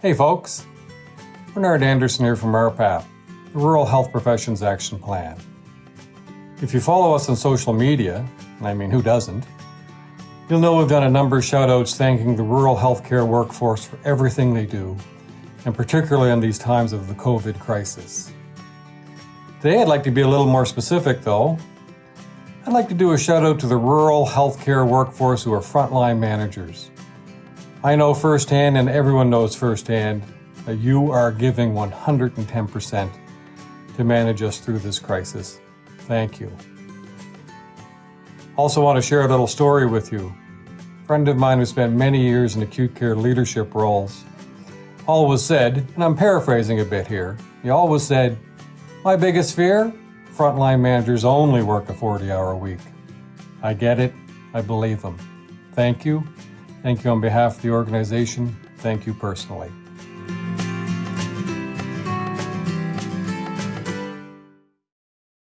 Hey folks, Bernard Anderson here from RPAP, the Rural Health Professions Action Plan. If you follow us on social media, and I mean who doesn't, you'll know we've done a number of shout outs thanking the rural healthcare workforce for everything they do, and particularly in these times of the COVID crisis. Today I'd like to be a little more specific though. I'd like to do a shout out to the rural healthcare workforce who are frontline managers. I know firsthand, and everyone knows firsthand, that you are giving 110% to manage us through this crisis. Thank you. Also, want to share a little story with you. A friend of mine who spent many years in acute care leadership roles always said, and I'm paraphrasing a bit here, he always said, My biggest fear? Frontline managers only work a 40 hour week. I get it. I believe them. Thank you Thank you on behalf of the organization. Thank you personally.